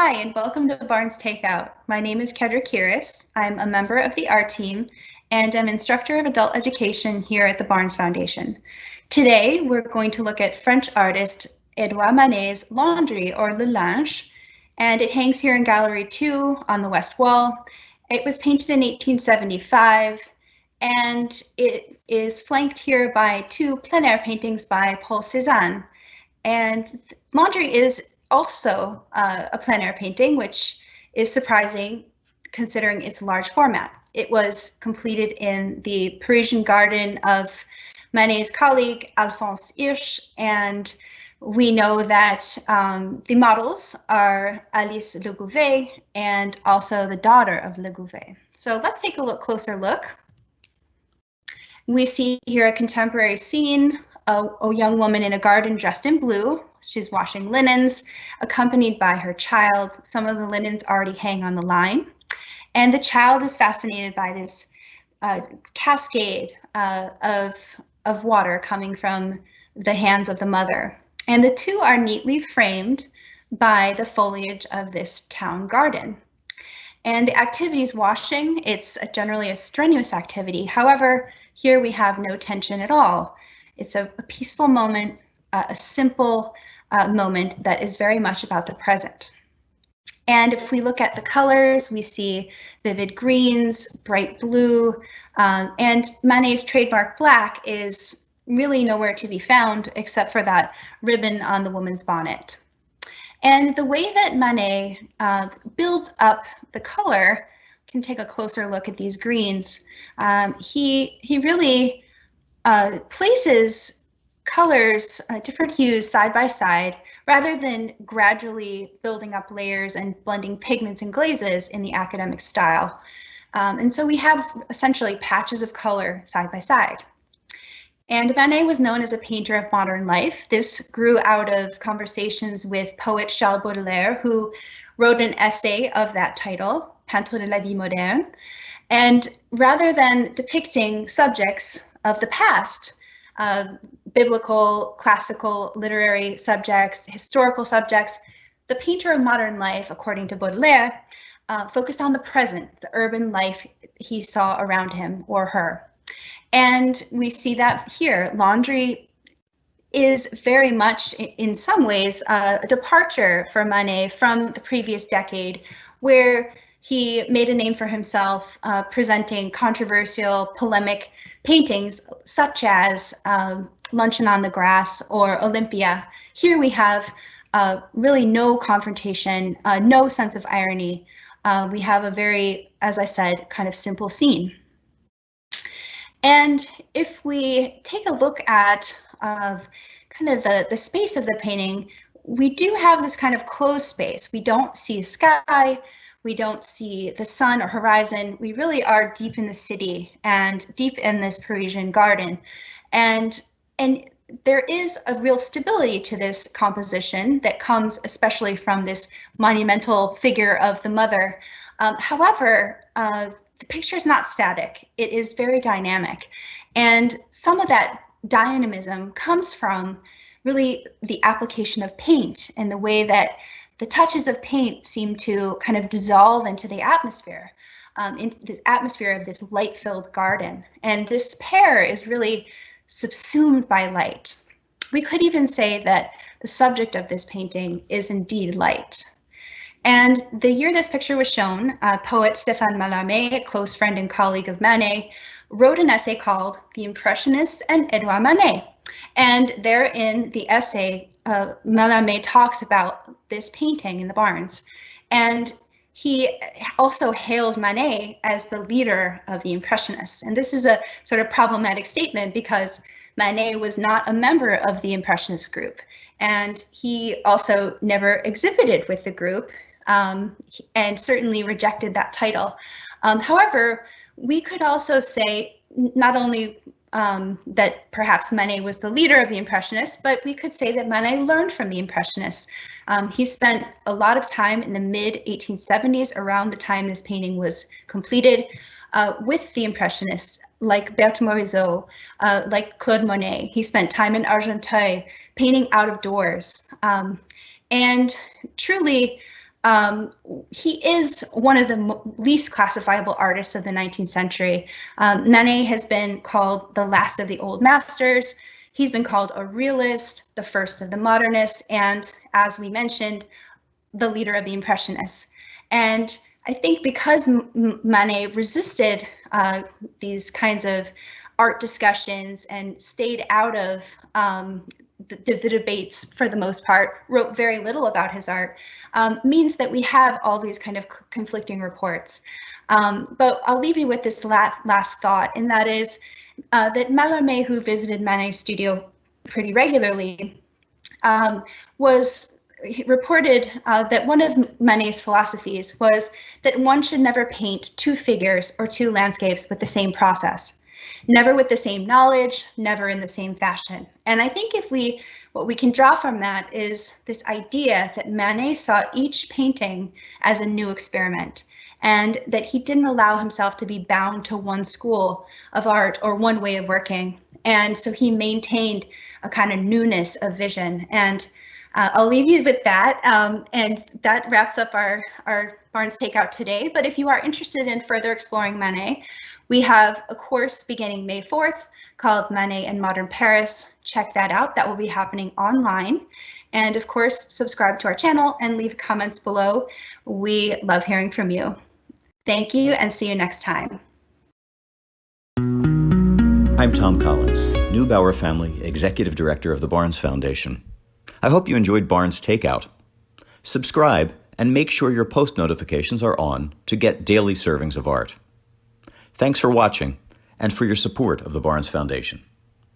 Hi, and welcome to Barnes Takeout. My name is Kedra Kiris. I'm a member of the art team and I'm instructor of adult education here at the Barnes Foundation. Today, we're going to look at French artist Edouard Manet's Laundry or Le Linge, and it hangs here in Gallery 2 on the west wall. It was painted in 1875 and it is flanked here by two plein air paintings by Paul Cézanne. And Laundry is also uh, a plein air painting, which is surprising considering its large format. It was completed in the Parisian garden of Manet's colleague Alphonse Hirsch, and we know that um, the models are Alice Legouvé and also the daughter of Legouvé. So let's take a look closer look. We see here a contemporary scene, a, a young woman in a garden dressed in blue, She's washing linens, accompanied by her child. Some of the linens already hang on the line. And the child is fascinated by this uh, cascade uh, of, of water coming from the hands of the mother. And the two are neatly framed by the foliage of this town garden. And the activity is washing. It's generally a strenuous activity. However, here we have no tension at all. It's a, a peaceful moment, uh, a simple uh, moment that is very much about the present. And if we look at the colors, we see vivid greens, bright blue, um, and Manet's trademark black is really nowhere to be found except for that ribbon on the woman's bonnet. And the way that Manet uh, builds up the color, can take a closer look at these greens. Um, he, he really uh, places colors, uh, different hues side by side, rather than gradually building up layers and blending pigments and glazes in the academic style. Um, and so we have essentially patches of color side by side. And Manet was known as a painter of modern life. This grew out of conversations with poet Charles Baudelaire, who wrote an essay of that title, Peintre de la vie moderne. And rather than depicting subjects of the past, uh, biblical, classical, literary subjects, historical subjects. The painter of modern life, according to Baudelaire, uh, focused on the present, the urban life he saw around him or her. And we see that here. Laundry is very much, in some ways, a departure for Manet from the previous decade, where he made a name for himself uh, presenting controversial, polemic paintings such as um, Luncheon on the Grass or Olympia. Here we have uh, really no confrontation, uh, no sense of irony. Uh, we have a very, as I said, kind of simple scene. And if we take a look at uh, kind of the, the space of the painting, we do have this kind of closed space. We don't see sky, we don't see the sun or horizon. We really are deep in the city and deep in this Parisian garden. And and there is a real stability to this composition that comes especially from this monumental figure of the mother. Um, however, uh, the picture is not static. It is very dynamic. And some of that dynamism comes from really the application of paint and the way that the touches of paint seem to kind of dissolve into the atmosphere, um, into this atmosphere of this light-filled garden. And this pair is really subsumed by light. We could even say that the subject of this painting is indeed light. And the year this picture was shown, uh, poet Stéphane Mallarmé, a close friend and colleague of Manet, wrote an essay called The Impressionists and Edouard Manet. And therein, the essay uh, Mallarmé talks about this painting in the Barnes. And he also hails Manet as the leader of the Impressionists. And this is a sort of problematic statement because Manet was not a member of the Impressionist group. And he also never exhibited with the group um, and certainly rejected that title. Um, however, we could also say not only um, that perhaps Manet was the leader of the Impressionists, but we could say that Manet learned from the Impressionists. Um, he spent a lot of time in the mid 1870s, around the time this painting was completed, uh, with the Impressionists like Berthe Morisot, uh, like Claude Monet. He spent time in Argenteuil painting out of doors. Um, and truly, um, he is one of the least classifiable artists of the 19th century. Um, Manet has been called the last of the old masters. He's been called a realist, the first of the modernists, and as we mentioned, the leader of the Impressionists. And I think because Manet resisted uh, these kinds of art discussions and stayed out of um, the, the, debates for the most part, wrote very little about his art, um, means that we have all these kind of conflicting reports. Um, but I'll leave you with this last, last thought, and that is uh, that Mallarmé, who visited Manet's studio pretty regularly, um, was reported uh, that one of Manet's philosophies was that one should never paint two figures or two landscapes with the same process never with the same knowledge, never in the same fashion. And I think if we, what we can draw from that is this idea that Manet saw each painting as a new experiment and that he didn't allow himself to be bound to one school of art or one way of working. And so he maintained a kind of newness of vision. And uh, I'll leave you with that. Um, and that wraps up our, our Barnes Takeout today. But if you are interested in further exploring Manet, we have a course beginning May 4th called Manet and Modern Paris. Check that out. That will be happening online. And of course, subscribe to our channel and leave comments below. We love hearing from you. Thank you and see you next time. I'm Tom Collins, Neubauer Family Executive Director of the Barnes Foundation. I hope you enjoyed Barnes Takeout. Subscribe and make sure your post notifications are on to get daily servings of art. Thanks for watching and for your support of the Barnes Foundation.